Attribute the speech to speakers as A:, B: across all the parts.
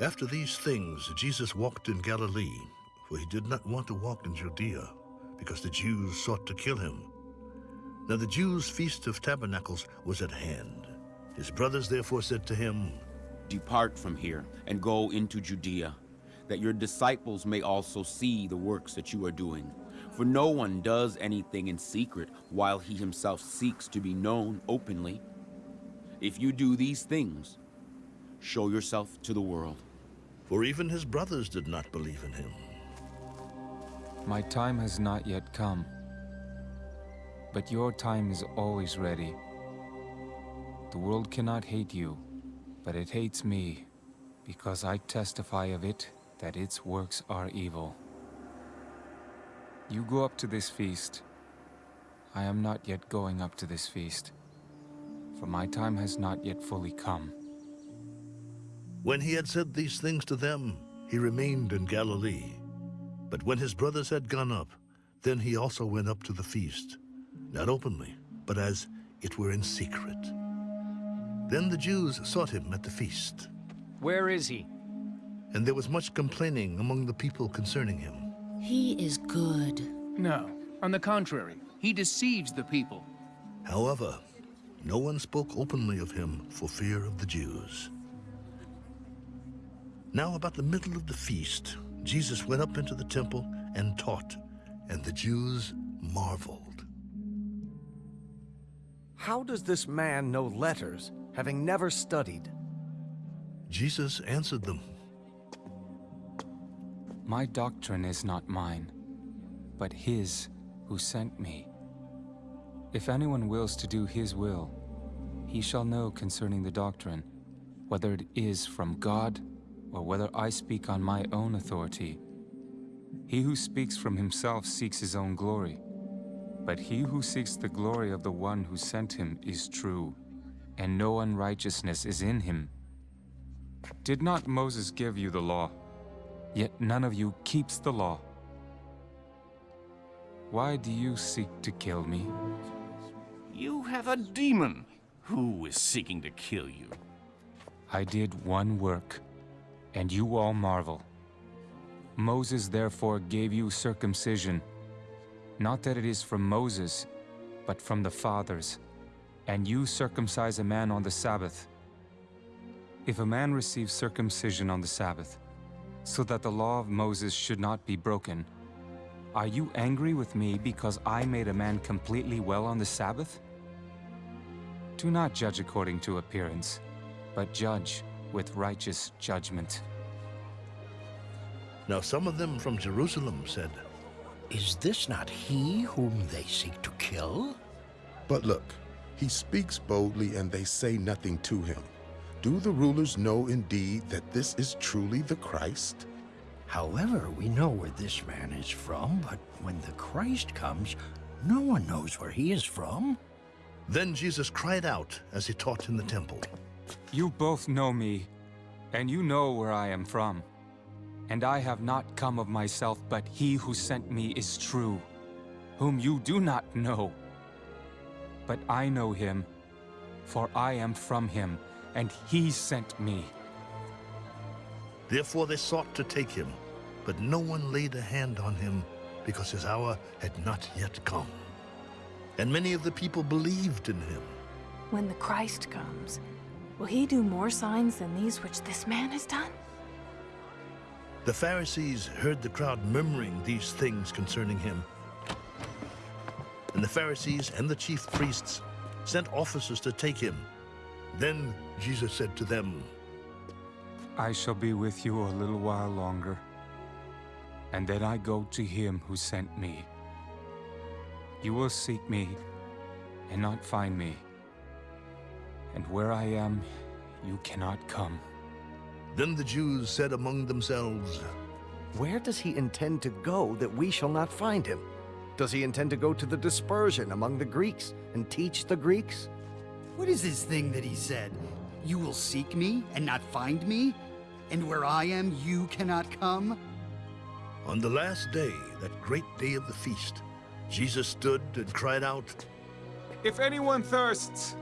A: After these things, Jesus walked in Galilee, for he did not want to walk in Judea, because the Jews sought to kill him. Now the Jews' feast of tabernacles was at hand. His brothers therefore said to him,
B: Depart from here and go into Judea, that your disciples may also see the works that you are doing. For no one does anything in secret while he himself seeks to be known openly. If you do these things, show yourself to the world.
A: For even his brothers did not believe in him.
C: My time has not yet come, but your time is always ready. The world cannot hate you, but it hates me, because I testify of it that its works are evil. You go up to this feast. I am not yet going up to this feast, for my time has not yet fully come.
A: When he had said these things to them, he remained in Galilee. But when his brothers had gone up, then he also went up to the feast, not openly, but as it were in secret. Then the Jews sought him at the feast.
D: Where is he?
A: And there was much complaining among the people concerning him.
E: He is good.
D: No. On the contrary, he deceives the people.
A: However, no one spoke openly of him for fear of the Jews. Now about the middle of the feast, Jesus went up into the temple and taught, and the Jews marveled.
F: How does this man know letters, having never studied?
A: Jesus answered them,
C: My doctrine is not mine, but his who sent me. If anyone wills to do his will, he shall know concerning the doctrine, whether it is from God or whether I speak on my own authority. He who speaks from himself seeks his own glory, but he who seeks the glory of the one who sent him is true, and no unrighteousness is in him. Did not Moses give you the law? Yet none of you keeps the law. Why do you seek to kill me?
G: You have a demon. Who is seeking to kill you?
C: I did one work, and you all marvel. Moses therefore gave you circumcision, not that it is from Moses, but from the fathers, and you circumcise a man on the Sabbath. If a man receives circumcision on the Sabbath, so that the law of Moses should not be broken, are you angry with me because I made a man completely well on the Sabbath? Do not judge according to appearance, but judge with righteous judgment.
A: Now some of them from Jerusalem said,
H: Is this not he whom they seek to kill?
I: But look, he speaks boldly and they say nothing to him. Do the rulers know indeed that this is truly the Christ?
H: However, we know where this man is from, but when the Christ comes, no one knows where he is from.
A: Then Jesus cried out as he taught in the temple.
C: You both know me, and you know where I am from. And I have not come of myself, but he who sent me is true, whom you do not know. But I know him, for I am from him, and he sent me.
A: Therefore they sought to take him, but no one laid a hand on him, because his hour had not yet come. And many of the people believed in him.
J: When the Christ comes, will he do more signs than these which this man has done?
A: The Pharisees heard the crowd murmuring these things concerning him. And the Pharisees and the chief priests sent officers to take him. Then Jesus said to them,
C: I shall be with you a little while longer, and then I go to him who sent me. You will seek me and not find me, and where I am, you cannot come.
A: Then the Jews said among themselves,
F: Where does he intend to go that we shall not find him? Does he intend to go to the dispersion among the Greeks and teach the Greeks?
K: What is this thing that he said? You will seek me and not find me? And where I am, you cannot come?
A: On the last day, that great day of the feast, Jesus stood and cried out,
C: If anyone thirsts,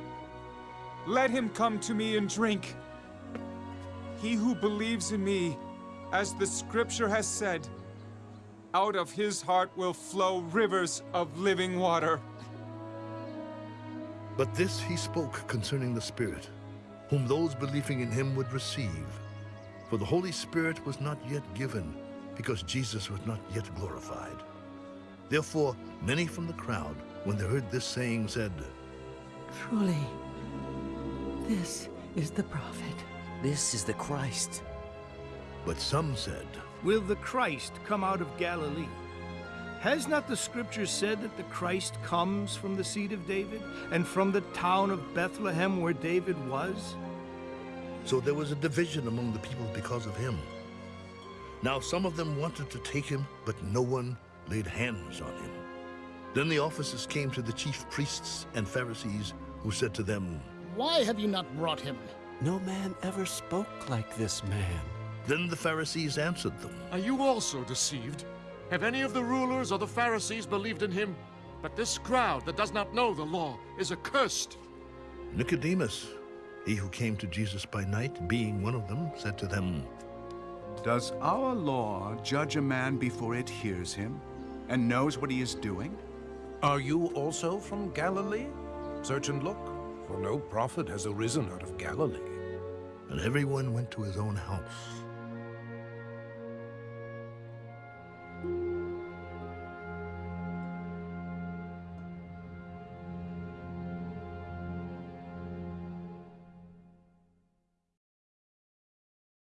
C: let him come to me and drink. He who believes in me, as the scripture has said, out of his heart will flow rivers of living water.
A: But this he spoke concerning the Spirit, whom those believing in him would receive. For the Holy Spirit was not yet given, because Jesus was not yet glorified. Therefore, many from the crowd, when they heard this saying, said,
L: Truly, this is the prophet.
M: This is the Christ.
A: But some said,
N: Will the Christ come out of Galilee? Has not the scripture said that the Christ comes from the seed of David, and from the town of Bethlehem where David was?
A: So there was a division among the people because of him. Now some of them wanted to take him, but no one laid hands on him. Then the officers came to the chief priests and Pharisees, who said to them,
O: Why have you not brought him?
M: No man ever spoke like this man.
A: Then the Pharisees answered them,
P: Are you also deceived? Have any of the rulers or the Pharisees believed in him? But this crowd that does not know the law is accursed.
A: Nicodemus, he who came to Jesus by night, being one of them, said to them,
Q: Does our law judge a man before it hears him and knows what he is doing?
R: Are you also from Galilee? Search and look, for no prophet has arisen out of Galilee.
A: And everyone went to his own house.